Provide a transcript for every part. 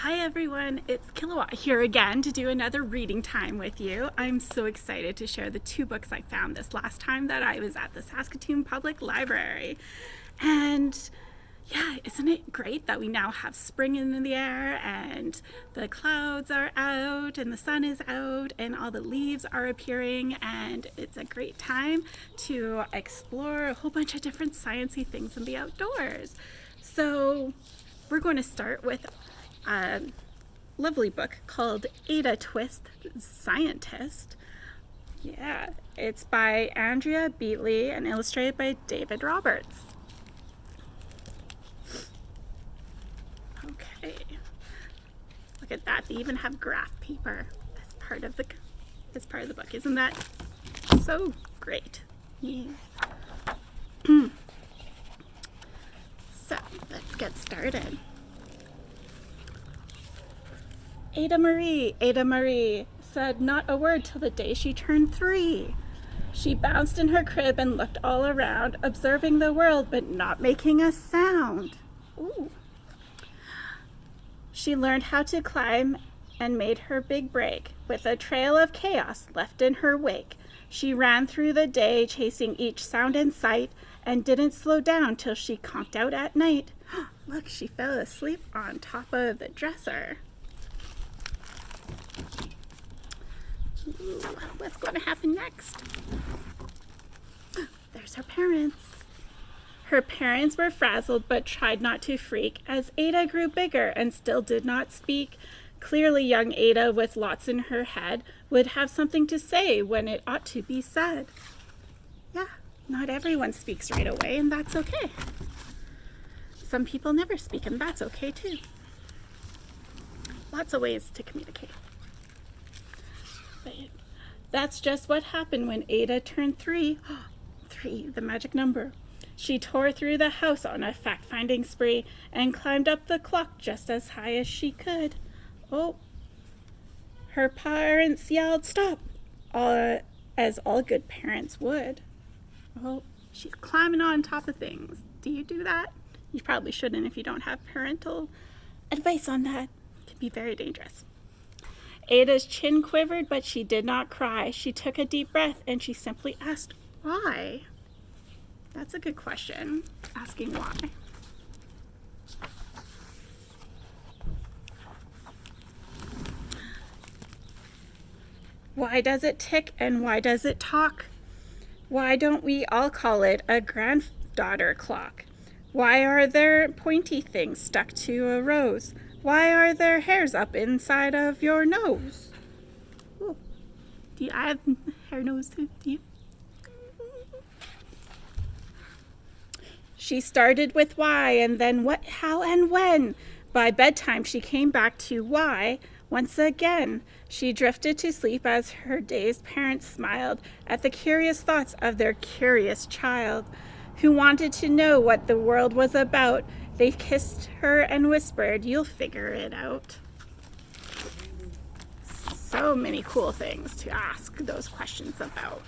Hi everyone, it's Kilowatt here again to do another reading time with you. I'm so excited to share the two books I found this last time that I was at the Saskatoon Public Library. And yeah, isn't it great that we now have spring in the air and the clouds are out and the sun is out and all the leaves are appearing and it's a great time to explore a whole bunch of different sciencey things in the outdoors. So we're going to start with a lovely book called Ada Twist Scientist. Yeah, it's by Andrea Beaty and illustrated by David Roberts. Okay, look at that. They even have graph paper as part of the as part of the book. Isn't that so great? Yeah. so let's get started. Ada Marie, Ada Marie said not a word till the day she turned three. She bounced in her crib and looked all around, observing the world but not making a sound. Ooh. She learned how to climb and made her big break. With a trail of chaos left in her wake, she ran through the day chasing each sound in sight and didn't slow down till she conked out at night. Look, she fell asleep on top of the dresser. What's going to happen next? There's her parents. Her parents were frazzled but tried not to freak as Ada grew bigger and still did not speak. Clearly young Ada with lots in her head would have something to say when it ought to be said. Yeah, not everyone speaks right away and that's okay. Some people never speak and that's okay too. Lots of ways to communicate. That's just what happened when Ada turned three. three, the magic number. She tore through the house on a fact-finding spree and climbed up the clock just as high as she could. Oh, her parents yelled, stop, uh, as all good parents would. Oh, she's climbing on top of things. Do you do that? You probably shouldn't if you don't have parental advice on that. It can be very dangerous. Ada's chin quivered, but she did not cry. She took a deep breath and she simply asked, why? That's a good question, asking why. Why does it tick and why does it talk? Why don't we all call it a granddaughter clock? Why are there pointy things stuck to a rose? Why are there hairs up inside of your nose? Ooh. Do you, I have hair nose too? Do you? She started with why and then what, how, and when. By bedtime, she came back to why once again. She drifted to sleep as her dazed parents smiled at the curious thoughts of their curious child, who wanted to know what the world was about they kissed her and whispered, you'll figure it out. So many cool things to ask those questions about.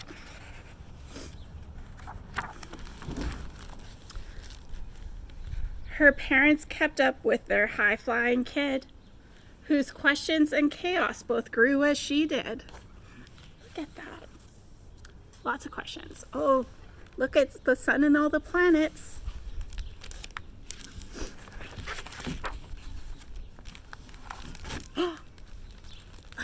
Her parents kept up with their high-flying kid, whose questions and chaos both grew as she did. Look at that. Lots of questions. Oh, look at the sun and all the planets.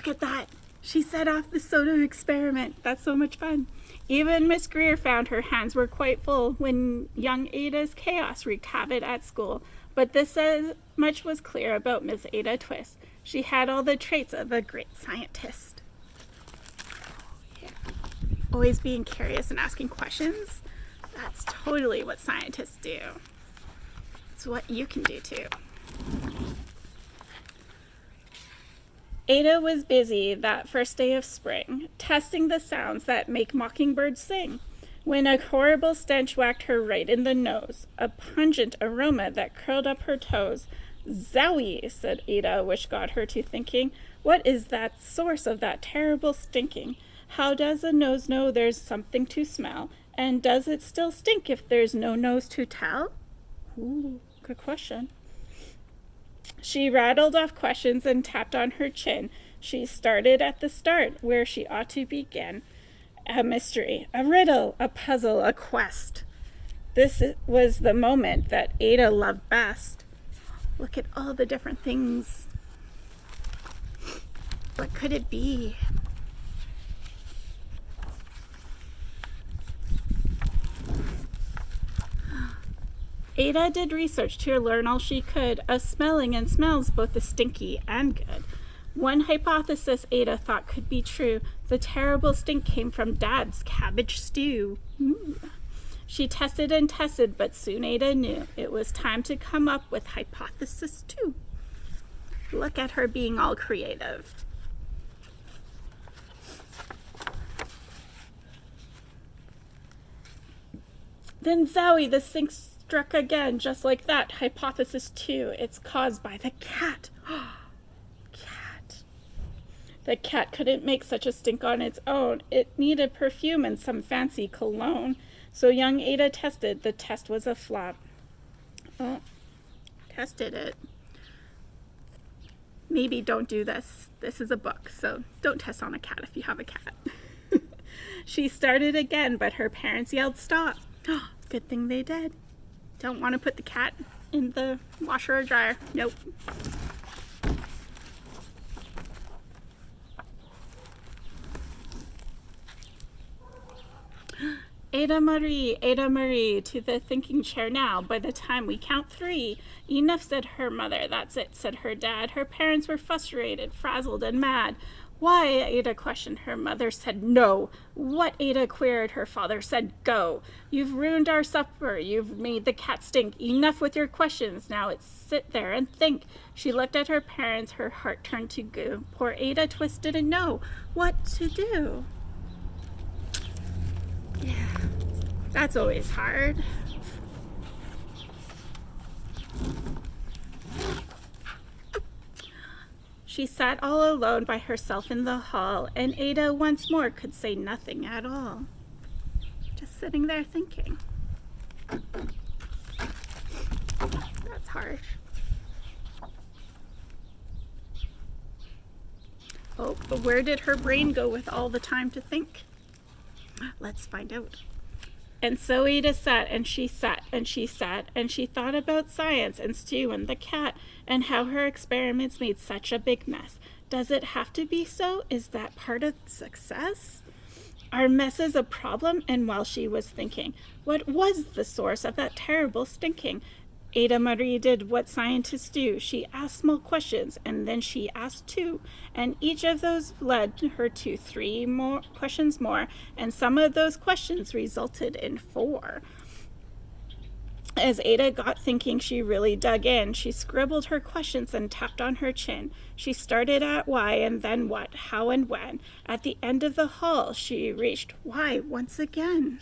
Look at that. She set off the soda experiment. That's so much fun. Even Miss Greer found her hands were quite full when young Ada's chaos wreaked havoc at school. But this much was clear about Miss Ada Twist. She had all the traits of a great scientist. Yeah. Always being curious and asking questions. That's totally what scientists do. It's what you can do too. Ada was busy that first day of spring, testing the sounds that make mockingbirds sing, when a horrible stench whacked her right in the nose, a pungent aroma that curled up her toes. Zowie, said Ada, which got her to thinking, what is that source of that terrible stinking? How does a nose know there's something to smell? And does it still stink if there's no nose to tell? Ooh, good question. She rattled off questions and tapped on her chin. She started at the start, where she ought to begin. A mystery, a riddle, a puzzle, a quest. This was the moment that Ada loved best. Look at all the different things. What could it be? Ada did research to learn all she could of smelling and smells both the stinky and good. One hypothesis Ada thought could be true. The terrible stink came from Dad's cabbage stew. Ooh. She tested and tested, but soon Ada knew it was time to come up with hypothesis two. Look at her being all creative. Then Zowie, the stink struck again, just like that. Hypothesis two, it's caused by the cat. cat. The cat couldn't make such a stink on its own. It needed perfume and some fancy cologne. So young Ada tested. The test was a flop. Oh, tested it. Maybe don't do this. This is a book, so don't test on a cat if you have a cat. she started again, but her parents yelled stop. Good thing they did. Don't want to put the cat in the washer or dryer. Nope. Ada Marie, Ada Marie, to the thinking chair now. By the time we count three, enough, said her mother. That's it, said her dad. Her parents were frustrated, frazzled, and mad. Why? Ada questioned. Her mother said no. What? Ada queried. Her father said go. You've ruined our supper. You've made the cat stink. Enough with your questions. Now it's sit there and think. She looked at her parents. Her heart turned to goo. Poor Ada twisted and know what to do. Yeah, that's always hard. She sat all alone by herself in the hall, and Ada once more could say nothing at all. Just sitting there thinking. That's harsh. Oh, but where did her brain go with all the time to think? Let's find out. And so Ada sat and she sat and she sat and she thought about science and Stew and the cat and how her experiments made such a big mess. Does it have to be so? Is that part of success? Are messes a problem? And while she was thinking, what was the source of that terrible stinking? Ada Marie did what scientists do. She asked small questions and then she asked two. And each of those led her to three more questions more. And some of those questions resulted in four. As Ada got thinking, she really dug in. She scribbled her questions and tapped on her chin. She started at why and then what, how and when. At the end of the hall, she reached why once again.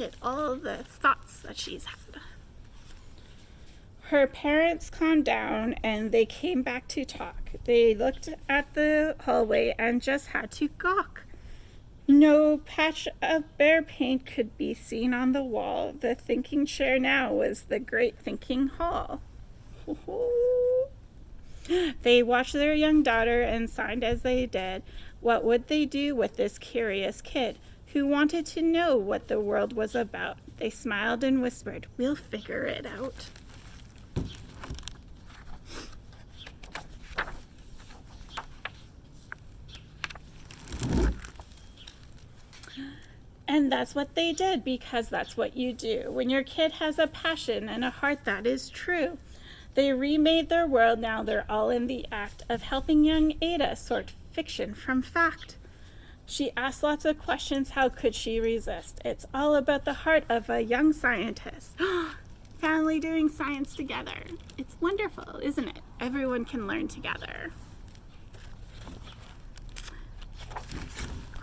At all the thoughts that she's had. Her parents calmed down and they came back to talk. They looked at the hallway and just had to gawk. No patch of bare paint could be seen on the wall. The thinking chair now was the great thinking hall. they watched their young daughter and signed as they did. What would they do with this curious kid? Who wanted to know what the world was about. They smiled and whispered, We'll figure it out. And that's what they did because that's what you do. When your kid has a passion and a heart that is true, they remade their world. Now they're all in the act of helping young Ada sort fiction from fact. She asked lots of questions. How could she resist? It's all about the heart of a young scientist. Family doing science together. It's wonderful, isn't it? Everyone can learn together.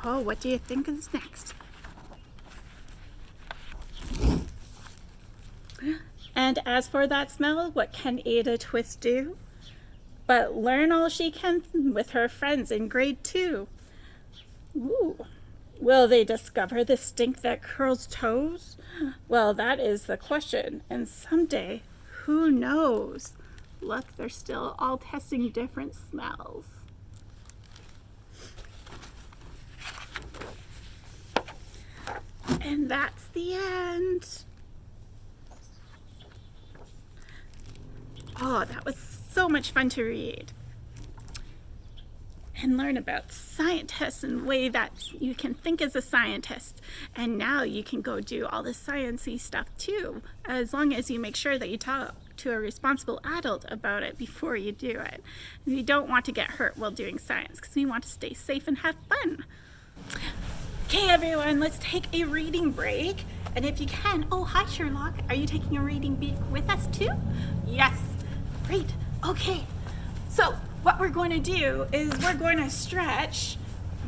Oh, what do you think is next? And as for that smell, what can Ada Twist do? But learn all she can with her friends in grade two. Ooh. Will they discover the stink that curls toes? Well, that is the question. And someday, who knows? Look, they're still all testing different smells. And that's the end. Oh, that was so much fun to read and learn about scientists and way that you can think as a scientist. And now you can go do all the sciencey stuff too, as long as you make sure that you talk to a responsible adult about it before you do it. You don't want to get hurt while doing science because we want to stay safe and have fun. Okay, everyone, let's take a reading break. And if you can, oh, hi, Sherlock. Are you taking a reading break with us too? Yes. Great. Okay. So what we're going to do is we're going to stretch.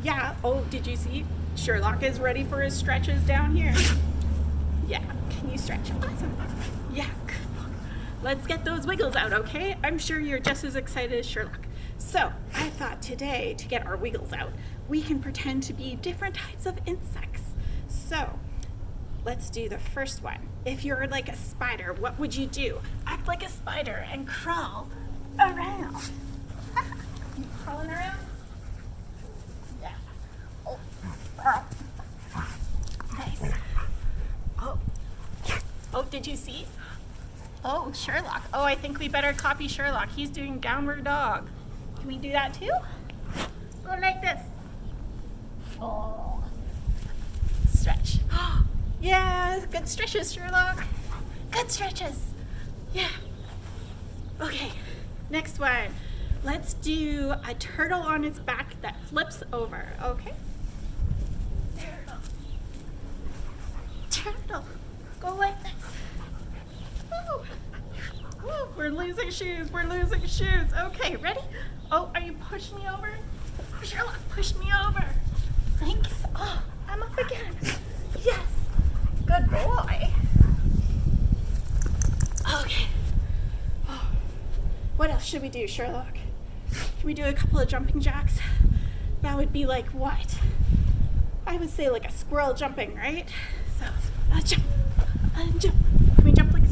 Yeah, oh, did you see? Sherlock is ready for his stretches down here. Yeah, can you stretch? Awesome. Yeah, let's get those wiggles out, okay? I'm sure you're just as excited as Sherlock. So, I thought today, to get our wiggles out, we can pretend to be different types of insects. So, let's do the first one. If you're like a spider, what would you do? Act like a spider and crawl around crawling around? Yeah. Oh. Nice. Oh. Oh, did you see? Oh, Sherlock. Oh, I think we better copy Sherlock. He's doing downward dog. Can we do that too? Go like this. Oh. Stretch. yeah, good stretches, Sherlock. Good stretches. Yeah. Okay, next one. Let's do a turtle on its back that flips over, okay? Turtle. Go like this. Ooh. Ooh, we're losing shoes. We're losing shoes. Okay, ready? Oh, are you pushing me over? Sherlock, push me over. Thanks. Oh, I'm up again. Yes. Good boy. Okay. Oh. What else should we do, Sherlock? We do a couple of jumping jacks? That would be like what? I would say like a squirrel jumping, right? So, uh, jump, and jump. Can we jump like?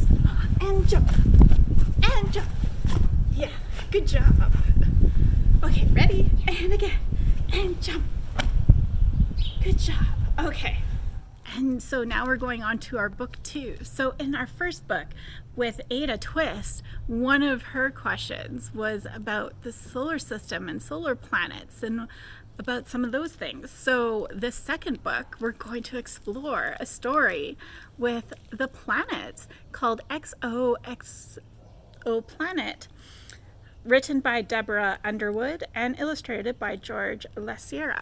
And jump, and jump. Yeah, good job. Okay, ready? And again, and jump. Good job. Okay. And so now we're going on to our book two. So in our first book with Ada Twist, one of her questions was about the solar system and solar planets and about some of those things. So this second book, we're going to explore a story with the planets called XOXO Planet, written by Deborah Underwood and illustrated by George Lacera.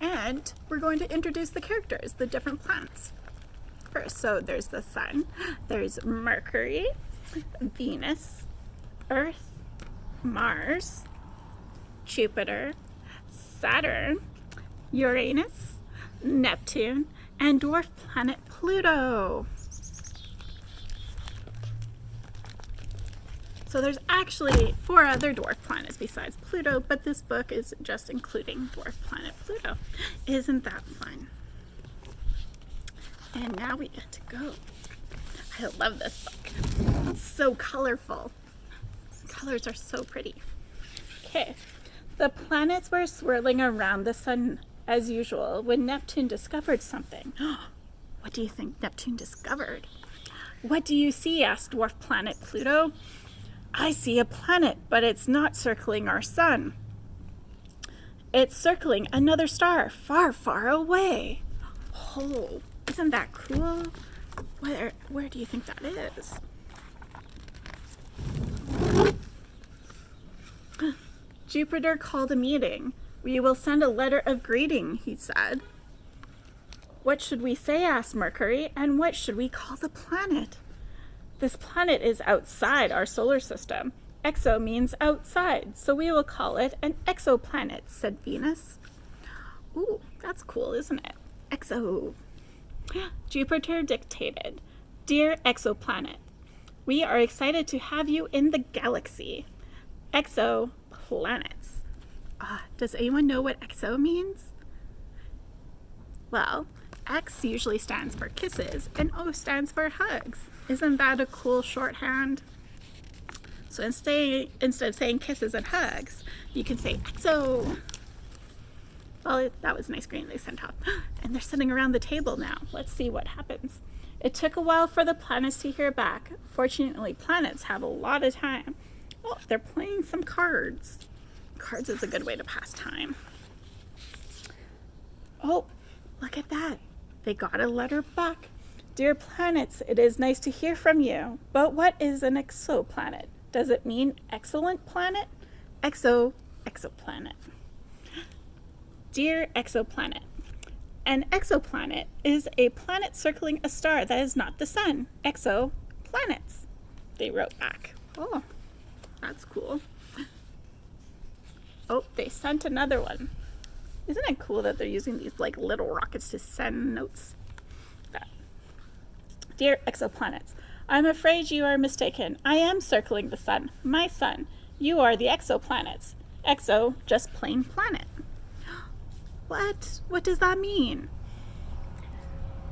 And we're going to introduce the characters, the different planets. So there's the sun, there's Mercury, Venus, Earth, Mars, Jupiter, Saturn, Uranus, Neptune, and dwarf planet Pluto. So there's actually four other dwarf planets besides Pluto, but this book is just including dwarf planet Pluto. Isn't that fun? And now we get to go. I love this book. It's so colorful. The colors are so pretty. Okay, the planets were swirling around the sun as usual when Neptune discovered something. what do you think Neptune discovered? What do you see? asked dwarf planet Pluto. I see a planet, but it's not circling our sun. It's circling another star far, far away. Oh, isn't that cool? Where, where do you think that is? Jupiter called a meeting. We will send a letter of greeting, he said. What should we say, asked Mercury, and what should we call the planet? This planet is outside our solar system. Exo means outside, so we will call it an exoplanet, said Venus. Ooh, that's cool, isn't it? Exo. Jupiter dictated, Dear exoplanet, we are excited to have you in the galaxy. Exoplanets. Ah, Does anyone know what exo means? Well, X usually stands for kisses and O stands for hugs. Isn't that a cool shorthand? So instead, instead of saying kisses and hugs, you can say exo. Well, that was nice green they sent off. And they're sitting around the table now. Let's see what happens. It took a while for the planets to hear back. Fortunately, planets have a lot of time. Oh, they're playing some cards. Cards is a good way to pass time. Oh, look at that. They got a letter back. Dear planets, it is nice to hear from you. But what is an exoplanet? Does it mean excellent planet? Exo, exoplanet. Dear exoplanet, an exoplanet is a planet circling a star that is not the sun. Exoplanets, they wrote back. Oh, that's cool. Oh, they sent another one. Isn't it cool that they're using these like little rockets to send notes? That. Dear exoplanets, I'm afraid you are mistaken. I am circling the sun, my sun. You are the exoplanets. Exo, just plain planet. What? What does that mean?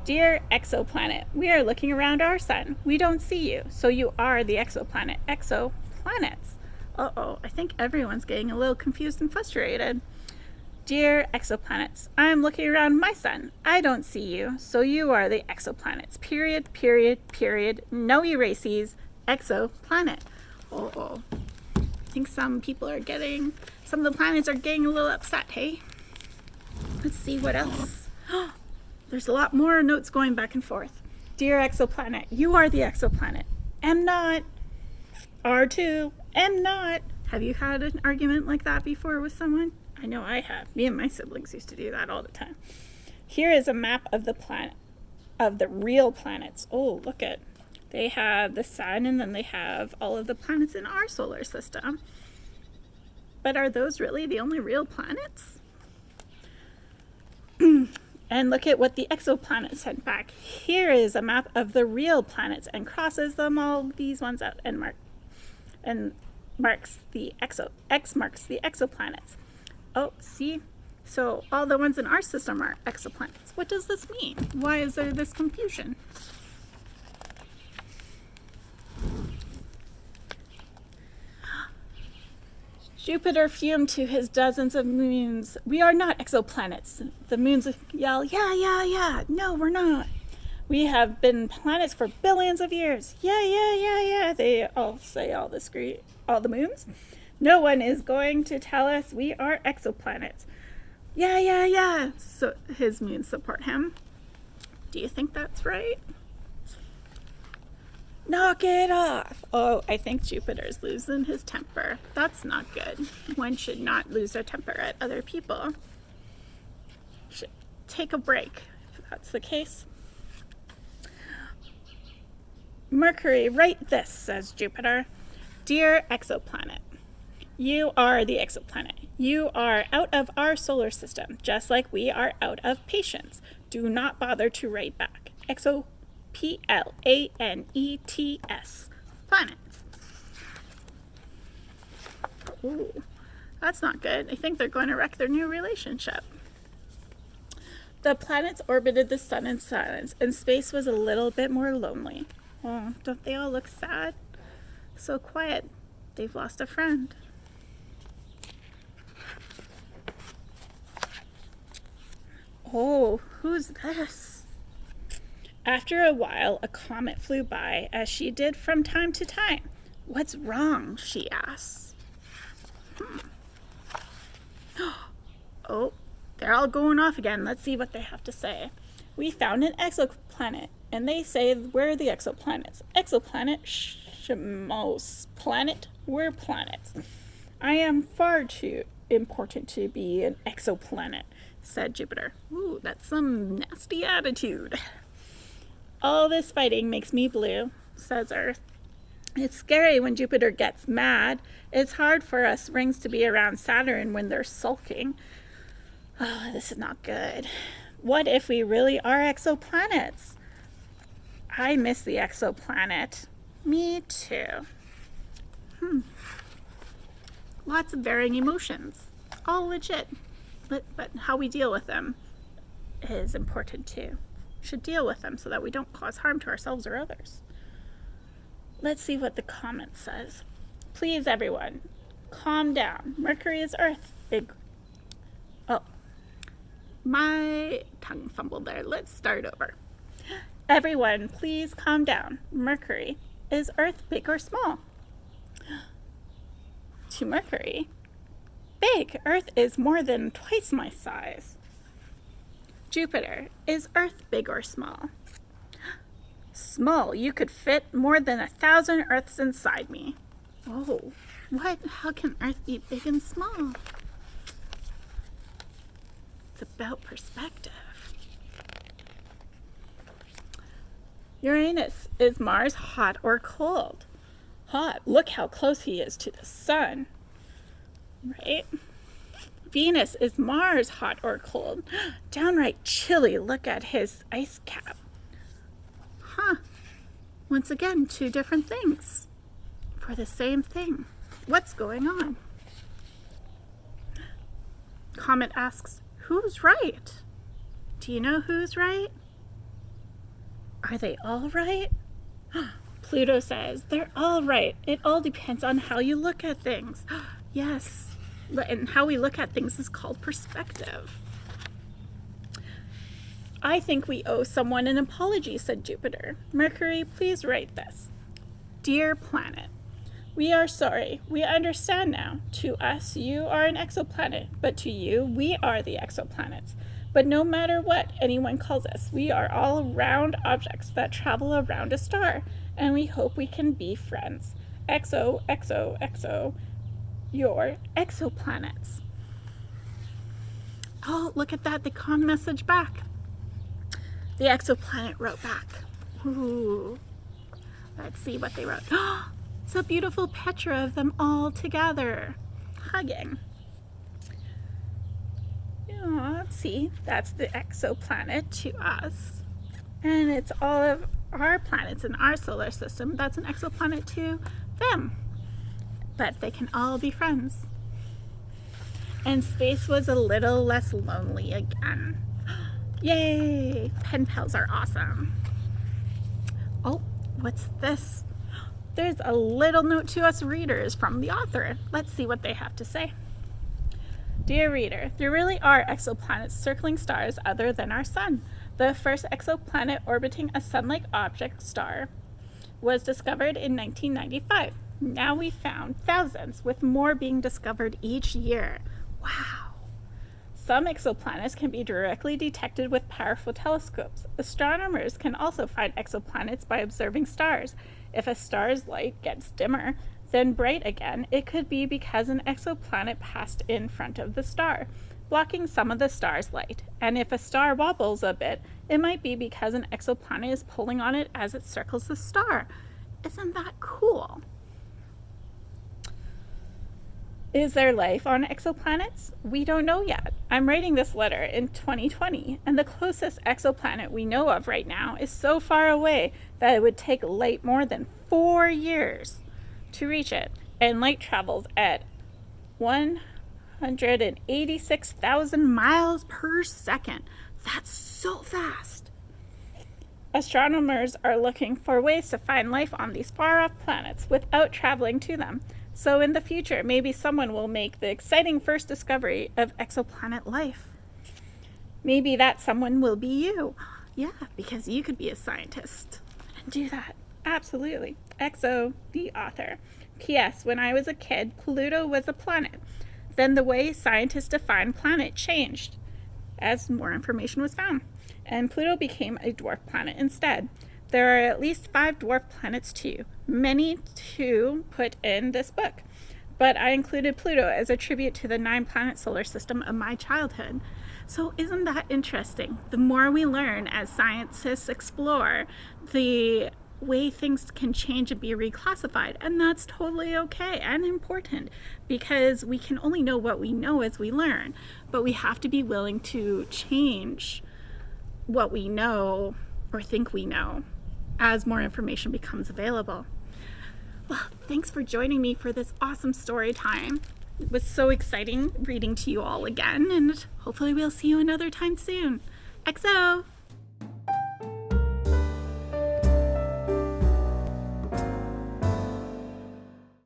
Dear exoplanet, we are looking around our sun. We don't see you, so you are the exoplanet. Exoplanets. Uh-oh, I think everyone's getting a little confused and frustrated. Dear exoplanets, I'm looking around my sun. I don't see you, so you are the exoplanets. Period, period, period. No erases. Exoplanet. Uh-oh. I think some people are getting, some of the planets are getting a little upset, hey? Let's see what else. There's a lot more notes going back and forth. Dear exoplanet, you are the exoplanet. Am not. R2, am not. Have you had an argument like that before with someone? I know I have. Me and my siblings used to do that all the time. Here is a map of the planet, of the real planets. Oh, look at. They have the sun and then they have all of the planets in our solar system. But are those really the only real planets? and look at what the exoplanet sent back. Here is a map of the real planets and crosses them all these ones out and mark and marks the exo X marks the exoplanets. Oh, see? So all the ones in our system are exoplanets. What does this mean? Why is there this confusion? Jupiter fumed to his dozens of moons. We are not exoplanets. The moons yell, yeah, yeah, yeah. No, we're not. We have been planets for billions of years. Yeah, yeah, yeah, yeah. They all say all the all the moons. No one is going to tell us we are exoplanets. Yeah, yeah, yeah. So his moons support him. Do you think that's right? Knock it off! Oh, I think Jupiter's losing his temper. That's not good. One should not lose their temper at other people. Should take a break, if that's the case. Mercury, write this, says Jupiter. Dear exoplanet, you are the exoplanet. You are out of our solar system, just like we are out of patience. Do not bother to write back. Exo P L A N E T S. Planets. Ooh, that's not good. I think they're going to wreck their new relationship. The planets orbited the sun in silence, and space was a little bit more lonely. Oh, don't they all look sad? So quiet. They've lost a friend. Oh, who's this? After a while, a comet flew by, as she did from time to time. What's wrong? she asks. Hmm. Oh, they're all going off again. Let's see what they have to say. We found an exoplanet, and they say we're the exoplanets. Exoplanet, Shamos planet, we're planets. I am far too important to be an exoplanet, said Jupiter. Ooh, that's some nasty attitude. All this fighting makes me blue, says Earth. It's scary when Jupiter gets mad. It's hard for us rings to be around Saturn when they're sulking. Oh, this is not good. What if we really are exoplanets? I miss the exoplanet. Me too. Hmm. Lots of varying emotions. all legit. But, but how we deal with them is important too. Should deal with them so that we don't cause harm to ourselves or others. Let's see what the comment says. Please, everyone, calm down. Mercury is Earth. Big. Oh, my tongue fumbled there. Let's start over. Everyone, please calm down. Mercury is Earth big or small? To Mercury, big. Earth is more than twice my size. Jupiter, is Earth big or small? Small. You could fit more than a thousand Earths inside me. Oh, what? How can Earth be big and small? It's about perspective. Uranus, is Mars hot or cold? Hot. Look how close he is to the sun. Right? Venus, is Mars hot or cold? Downright chilly. Look at his ice cap. Huh. Once again, two different things for the same thing. What's going on? Comet asks, who's right? Do you know who's right? Are they all right? Pluto says, they're all right. It all depends on how you look at things. yes, and how we look at things is called perspective. I think we owe someone an apology, said Jupiter. Mercury, please write this. Dear planet, we are sorry. We understand now. To us, you are an exoplanet, but to you, we are the exoplanets. But no matter what anyone calls us, we are all round objects that travel around a star, and we hope we can be friends. Exo, exo, exo, your exoplanets. Oh, look at that. They con message back. The exoplanet wrote back. Ooh. Let's see what they wrote. it's a beautiful picture of them all together, hugging. Oh, let's see. That's the exoplanet to us. And it's all of our planets in our solar system. That's an exoplanet to them. But they can all be friends. And space was a little less lonely again. Yay! Pen pals are awesome. Oh, what's this? There's a little note to us readers from the author. Let's see what they have to say. Dear reader, there really are exoplanets circling stars other than our sun. The first exoplanet orbiting a sun-like object star was discovered in 1995. Now we found thousands, with more being discovered each year. Wow! Some exoplanets can be directly detected with powerful telescopes. Astronomers can also find exoplanets by observing stars. If a star's light gets dimmer, then bright again, it could be because an exoplanet passed in front of the star, blocking some of the star's light. And if a star wobbles a bit, it might be because an exoplanet is pulling on it as it circles the star. Isn't that cool? Is there life on exoplanets? We don't know yet. I'm writing this letter in 2020, and the closest exoplanet we know of right now is so far away that it would take light more than four years to reach it, and light travels at 186,000 miles per second. That's so fast. Astronomers are looking for ways to find life on these far off planets without traveling to them. So in the future, maybe someone will make the exciting first discovery of exoplanet life. Maybe that someone will be you. Yeah, because you could be a scientist and do that. Absolutely. Exo, the author. P.S. When I was a kid, Pluto was a planet. Then the way scientists define planet changed as more information was found, and Pluto became a dwarf planet instead. There are at least five dwarf planets too, many to put in this book, but I included Pluto as a tribute to the nine planet solar system of my childhood. So isn't that interesting? The more we learn as scientists explore, the way things can change and be reclassified. And that's totally okay and important because we can only know what we know as we learn. But we have to be willing to change what we know or think we know as more information becomes available. Well, thanks for joining me for this awesome story time. It was so exciting reading to you all again, and hopefully we'll see you another time soon. XO!